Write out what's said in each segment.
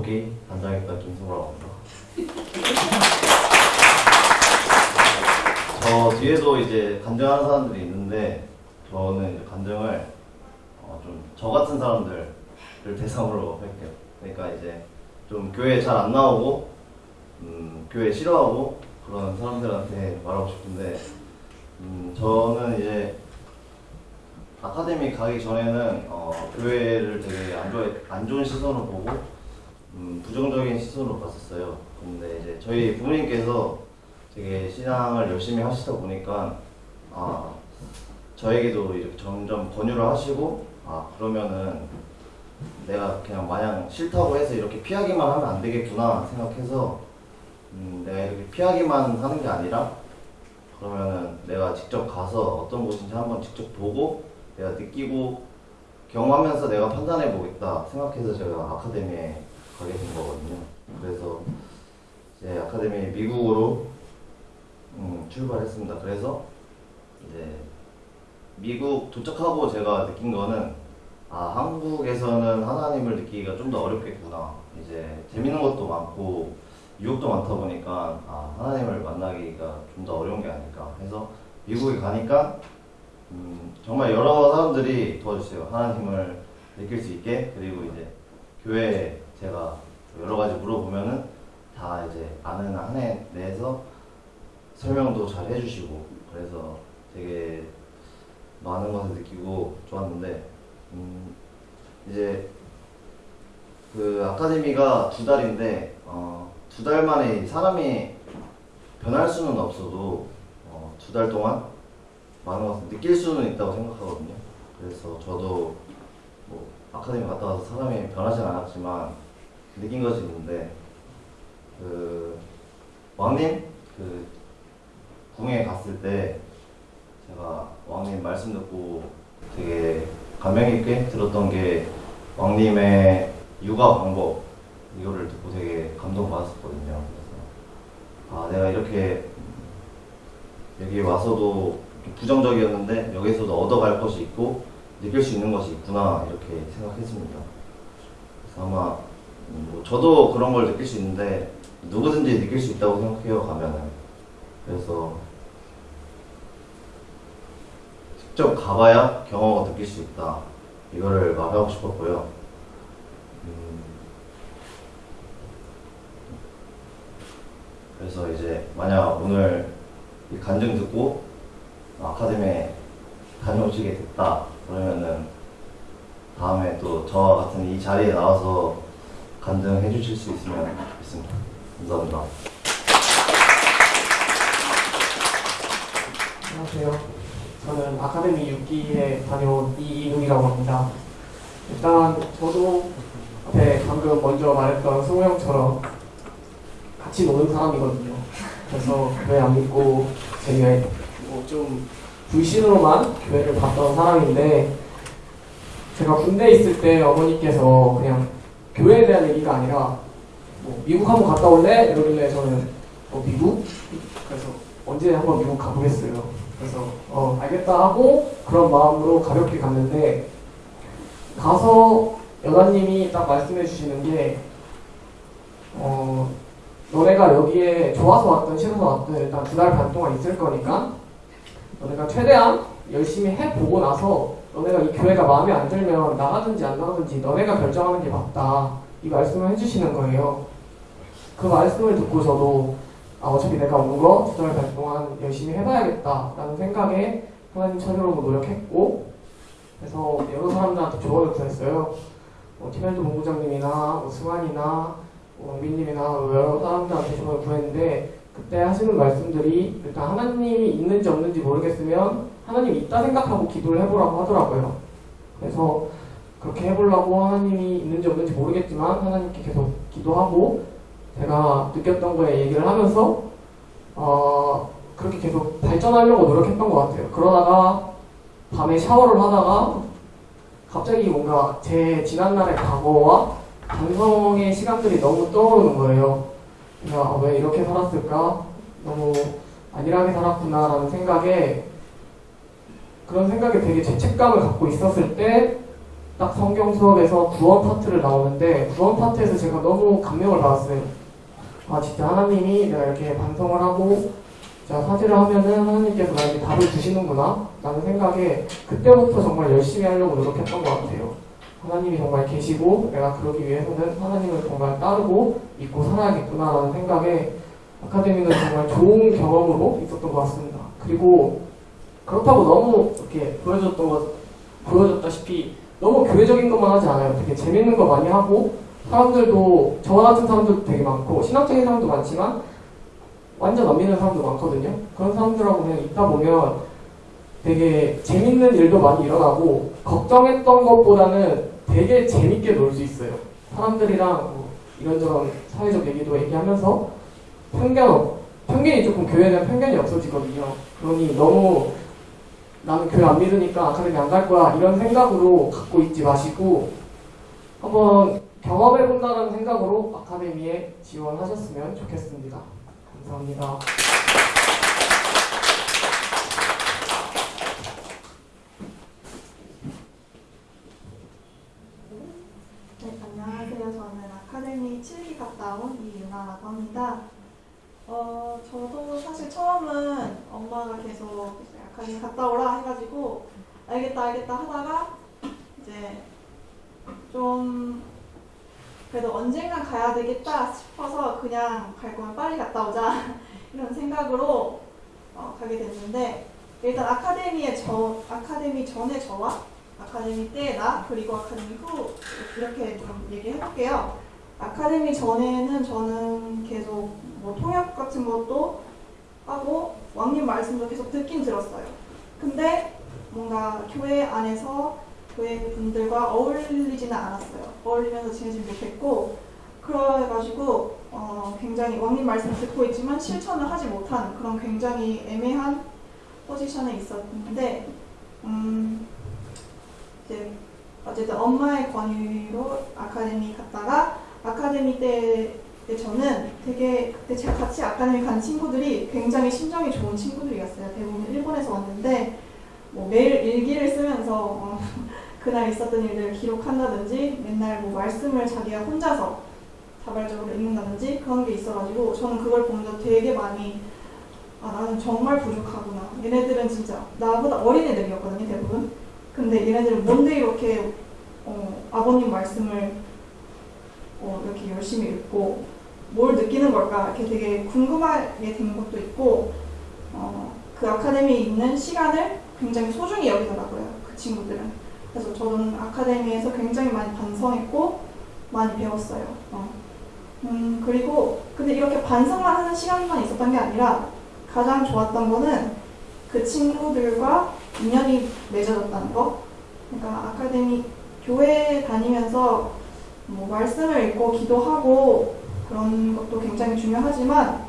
복귀 단장했던 김승우라고 합니다. 저 뒤에도 이제 간증하는 사람들이 있는데 저는 이제 간증을 어, 좀저 같은 사람들을 대상으로 할게요. 그러니까 이제 좀 교회 잘 안 나오고 음, 교회 싫어하고 그런 사람들한테 말하고 싶은데 음, 저는 이제 아카데미 가기 전에는 어, 교회를 되게 안, 좋아, 안 좋은 시선으로 보고 음, 부정적인 시선으로 봤었어요. 근데 이제 저희 부모님께서 되게 신앙을 열심히 하시다 보니까 아, 저에게도 이렇게 점점 권유를 하시고 아 그러면은 내가 그냥 마냥 싫다고 해서 이렇게 피하기만 하면 안 되겠구나 생각해서 음, 내가 이렇게 피하기만 하는 게 아니라 그러면은 내가 직접 가서 어떤 곳인지 한번 직접 보고 내가 느끼고 경험하면서 내가 판단해 보겠다 생각해서 제가 아카데미에 가게 된 거거든요. 그래서 이제 아카데미 미국으로 음, 출발했습니다. 그래서 이제 미국 도착하고 제가 느낀 거는 아 한국에서는 하나님을 느끼기가 좀 더 어렵겠구나. 이제 재밌는 것도 많고 유혹도 많다 보니까 아 하나님을 만나기가 좀 더 어려운 게 아닐까 해서 미국에 가니까 음, 정말 여러 사람들이 도와주세요. 하나님을 느낄 수 있게 그리고 이제 교회에 제가 여러 가지 물어보면은 다 이제 아는 한해 내에서 설명도 잘 해주시고 그래서 되게 많은 것을 느끼고 좋았는데 음, 이제 그 아카데미가 두 달인데 어, 두 달 만에 사람이 변할 수는 없어도 어, 두 달 동안 많은 것을 느낄 수는 있다고 생각하거든요. 그래서 저도 뭐 아카데미 갔다 와서 사람이 변하진 않았지만 느낀 것이 있는데 그 왕님 그 궁에 갔을 때 제가 왕님 말씀 듣고 되게 감명 깊게 들었던 게 왕님의 육아 방법 이거를 듣고 되게 감동받았었거든요. 그래서 아 내가 이렇게 여기 와서도 부정적이었는데 여기서도 얻어갈 것이 있고 느낄 수 있는 것이 있구나 이렇게 생각했습니다. 그래서 아마 뭐 저도 그런 걸 느낄 수 있는데 누구든지 느낄 수 있다고 생각해요 가면은. 그래서 직접 가봐야 경험을 느낄 수 있다. 이거를 말하고 싶었고요. 음, 그래서 이제 만약 오늘 이 간증 듣고 아카데미에 다녀오시게 됐다. 그러면은 다음에 또 저와 같은 이 자리에 나와서 간증해 주실 수 있으면 좋겠습니다. 감사합니다. 안녕하세요. 저는 아카데미 6기에 다녀온 이인욱이라고 합니다. 일단 저도 앞에 방금 먼저 말했던 승우 형처럼 같이 노는 사람이거든요. 그래서 교회 안 믿고 제가 뭐좀 불신으로만 교회를 봤던 사람인데 제가 군대에 있을 때 어머니께서 그냥 교회에 대한 얘기가 아니라 뭐 미국 한번 갔다 올래? 이러길래 저는 어 미국? 그래서 언제 한번 미국 가보겠어요. 그래서 어 알겠다 하고 그런 마음으로 가볍게 갔는데 가서 여사님이 딱 말씀해 주시는 게 어, 너네가 여기에 좋아서 왔든 싫어서 왔든 일단 두 달 반 동안 있을 거니까 너네가 최대한 열심히 해보고 나서 너네가 이 교회가 마음에 안 들면 나가든지 안 나가든지 너네가 결정하는 게 맞다. 이 말씀을 해주시는 거예요. 그 말씀을 듣고 저도 아, 어차피 내가 온거 두달 반 동안 열심히 해봐야겠다 라는 생각에 하나님 찾으려고 노력했고 그래서 여러 사람들한테 조언을 구했어요. 뭐 티멜도 본부장님이나 뭐 승환이나 뭐 왕빈님이나 여러 사람들한테 조언을 구했는데 그때 하시는 말씀들이 일단 하나님이 있는지 없는지 모르겠으면 하나님이 있다 생각하고 기도를 해보라고 하더라고요. 그래서 그렇게 해보려고 하나님이 있는지 없는지 모르겠지만 하나님께 계속 기도하고 제가 느꼈던 거에 얘기를 하면서 어, 그렇게 계속 발전하려고 노력했던 것 같아요. 그러다가 밤에 샤워를 하다가 갑자기 뭔가 제 지난날의 과거와 반성의 시간들이 너무 떠오르는 거예요. 내가 아, 왜 이렇게 살았을까? 너무 안일하게 살았구나라는 생각에 그런 생각에 되게 죄책감을 갖고 있었을 때 딱 성경 수업에서 구원 파트를 나오는데 구원 파트에서 제가 너무 감명을 받았어요. 아 진짜 하나님이 내가 이렇게 반성을 하고 제가 사죄를 하면은 하나님께서 나에게 답을 주시는구나 라는 생각에 그때부터 정말 열심히 하려고 노력했던 것 같아요. 하나님이 정말 계시고 내가 그러기 위해서는 하나님을 정말 따르고 믿고 살아야겠구나 라는 생각에 아카데미는 정말 좋은 경험으로 있었던 것 같습니다. 그리고 그렇다고 너무 이렇게 보여줬던 것, 보여줬다시피 너무 교회적인 것만 하지 않아요. 되게 재밌는 거 많이 하고 사람들도 저 같은 사람들도 되게 많고 신학적인 사람도 많지만 완전 안 믿는 사람도 많거든요. 그런 사람들하고 그냥 있다 보면 되게 재밌는 일도 많이 일어나고 걱정했던 것보다는 되게 재밌게 놀 수 있어요. 사람들이랑 뭐 이런저런 사회적 얘기도 얘기하면서 편견, 없- 편견이 조금 대한 편견이 없어지거든요. 그러니 너무 나는 교회 안 믿으니까 아카데미 안 갈 거야 이런 생각으로 갖고 있지 마시고 한번 경험해 본다는 생각으로 아카데미에 지원하셨으면 좋겠습니다. 감사합니다. 네, 안녕하세요. 저는 아카데미 7기 갔다 온 이유나라고 합니다. 어, 저도 사실 처음은 엄마가 계속 아카데미 갔다 오라 해가지고 알겠다 알겠다 하다가 이제 좀 그래도 언젠간 가야 되겠다 싶어서 그냥 갈 거면 빨리 갔다 오자 이런 생각으로 어, 가게 됐는데 일단 아카데미에 저 아카데미 전에 저와 아카데미 때 나 그리고 아카데미 후 이렇게 좀 얘기해 볼게요. 아카데미 전에는 저는 계속 뭐 통역 같은 것도 하고 왕님 말씀도 계속 듣긴 들었어요. 근데 뭔가 교회 안에서 교회 분들과 어울리지는 않았어요. 어울리면서 지내지 못했고 그래가지고 어, 굉장히 왕님 말씀 듣고 있지만 실천을 하지 못한 그런 굉장히 애매한 포지션에 있었는데 음, 이제 어쨌든 엄마의 권유로 아카데미 갔다가 아카데미 때, 때 저는 되게 그때 제가 같이 아카데미 간 친구들이 굉장히 심정이 좋은 친구들이었어요. 대부분 일본에서 왔는데 뭐 매일 일기를 쓰면서 어, 그날 있었던 일들을 기록한다든지 맨날 뭐 말씀을 자기가 혼자서 자발적으로 읽는다든지 그런 게 있어가지고 저는 그걸 보면서 되게 많이 아 나는 정말 부족하구나. 얘네들은 진짜 나보다 어린 애들이었거든요 대부분. 근데 얘네들은 뭔데 이렇게 어, 아버님 말씀을 어, 이렇게 열심히 읽고 뭘 느끼는 걸까 이렇게 되게 궁금하게 된 것도 있고 어, 그 아카데미에 있는 시간을 굉장히 소중히 여기더라고요 그 친구들은 그래서 저는 아카데미에서 굉장히 많이 반성했고 많이 배웠어요 어. 음, 그리고 근데 이렇게 반성만 하는 시간만 있었던 게 아니라 가장 좋았던 거는 그 친구들과 인연이 맺어졌다는 거. 그러니까 아카데미 교회 다니면서 뭐 말씀을 읽고 기도하고 그런 것도 굉장히 중요하지만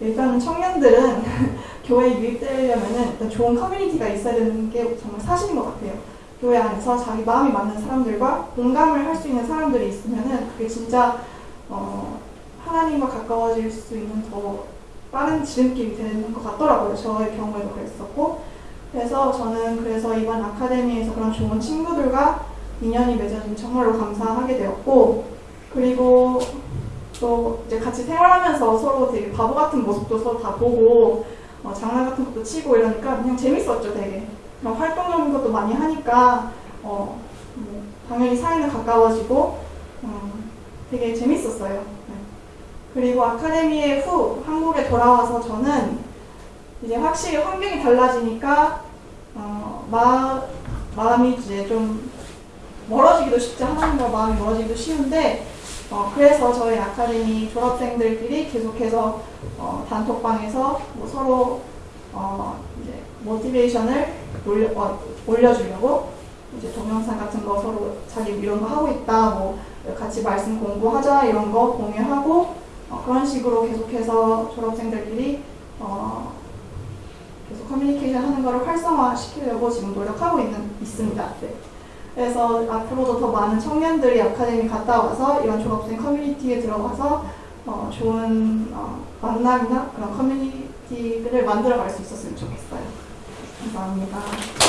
일단 청년들은 교회에 유입되려면은 일단 좋은 커뮤니티가 있어야 되는 게 정말 사실인 것 같아요. 교회 안에서 자기 마음이 맞는 사람들과 공감을 할 수 있는 사람들이 있으면은 그게 진짜 어, 하나님과 가까워질 수 있는 더 빠른 지름길이 되는 것 같더라고요. 저의 경우에도 그랬었고. 그래서 저는 그래서 이번 아카데미에서 그런 좋은 친구들과 인연이 맺어진 정말로 감사하게 되었고, 그리고 또 이제 같이 생활하면서 서로 되게 바보 같은 모습도 서로 다 보고, 어, 장난 같은 것도 치고 이러니까 그냥 재밌었죠, 되게. 그런 활동적인 것도 많이 하니까, 어, 뭐 당연히 사이는 가까워지고, 음, 되게 재밌었어요. 네. 그리고 아카데미에 후 한국에 돌아와서 저는 이제 확실히 환경이 달라지니까 어, 마, 마음이 이제 좀 멀어지기도 쉽지 하나님과 마음이 멀어지기도 쉬운데 어, 그래서 저희 아카데미 졸업생들끼리 계속해서 어, 단톡방에서 뭐 서로 어, 이제 모티베이션을 올려, 어, 올려주려고 이제 동영상 같은 거 서로 자기 이런 거 하고 있다 뭐 같이 말씀 공부하자 이런 거 공유하고 어, 그런 식으로 계속해서 졸업생들끼리 어, 계속 커뮤니케이션 하는 거를 활성화 시키려고 지금 노력하고 있는, 있습니다. 네. 그래서 앞으로도 더 많은 청년들이 아카데미 갔다 와서 이런 졸업생 커뮤니티에 들어가서 어, 좋은 어, 만남이나 그런 커뮤니티를 만들어 갈 수 있었으면 좋겠어요. 감사합니다.